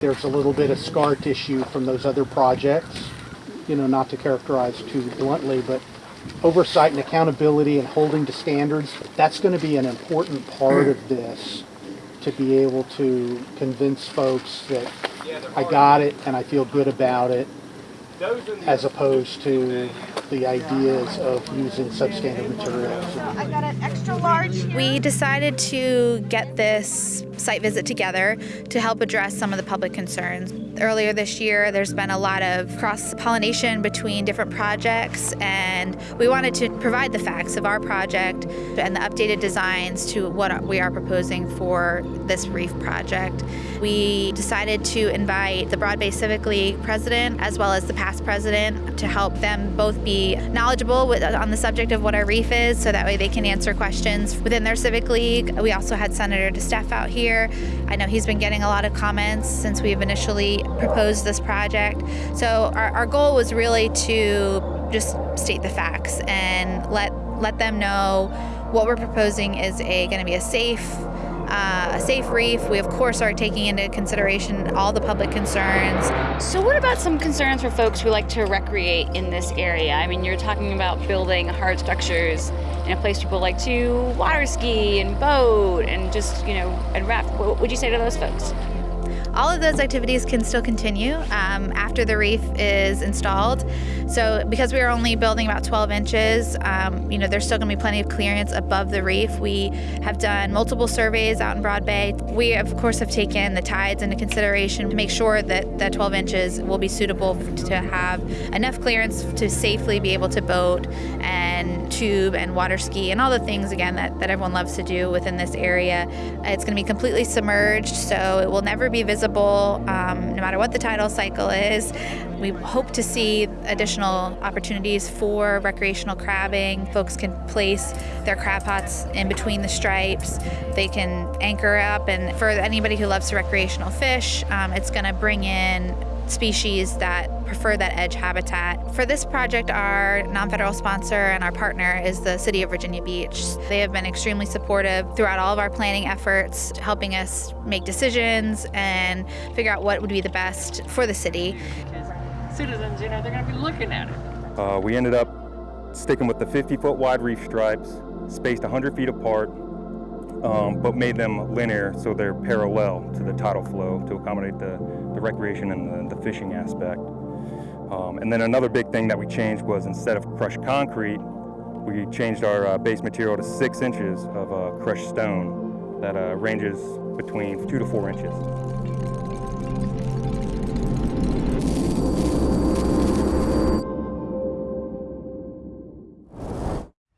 There's a little bit of scar tissue from those other projects, you know, not to characterize too bluntly, but oversight and accountability and holding to standards, that's going to be an important part of this to be able to convince folks that I got it and I feel good about it as opposed to the ideas of using substandard materials. I got an extra large here. We decided to get this site visit together to help address some of the public concerns. Earlier this year, there's been a lot of cross pollination between different projects, and we wanted to provide the facts of our project and the updated designs to what we are proposing for this reef project. We decided to invite the Broad Bay Civic League president as well as the past president to help them both be knowledgeable with, on the subject of what our reef is so that way they can answer questions within their civic league. We also had Senator DeSteph out here. I know he's been getting a lot of comments since we've initially proposed this project. So our, our goal was really to just state the facts and let let them know what we're proposing is a going to be a safe uh, a safe reef. We, of course, are taking into consideration all the public concerns. So, what about some concerns for folks who like to recreate in this area? I mean, you're talking about building hard structures in a place people like to water ski and boat and just, you know, and raft. What would you say to those folks? All of those activities can still continue um, after the reef is installed. So because we are only building about 12 inches, um, you know, there's still going to be plenty of clearance above the reef. We have done multiple surveys out in Broad Bay. We, of course, have taken the tides into consideration to make sure that that 12 inches will be suitable to have enough clearance to safely be able to boat and tube and water ski and all the things, again, that, that everyone loves to do within this area. It's going to be completely submerged, so it will never be visible um, no matter what the tidal cycle is. We hope to see additional opportunities for recreational crabbing. Folks can place their crab pots in between the stripes. They can anchor up, and for anybody who loves to recreational fish, um, it's going to bring in species that prefer that edge habitat. For this project, our non-federal sponsor and our partner is the City of Virginia Beach. They have been extremely supportive throughout all of our planning efforts, helping us make decisions and figure out what would be the best for the city. Citizens, you know, they're going to be looking at it. Uh, we ended up sticking with the 50-foot wide reef stripes, spaced 100 feet apart, um, but made them linear so they're parallel to the tidal flow to accommodate the, the recreation and the, the fishing aspect. Um, and then another big thing that we changed was instead of crushed concrete, we changed our uh, base material to six inches of uh, crushed stone that uh, ranges between two to four inches.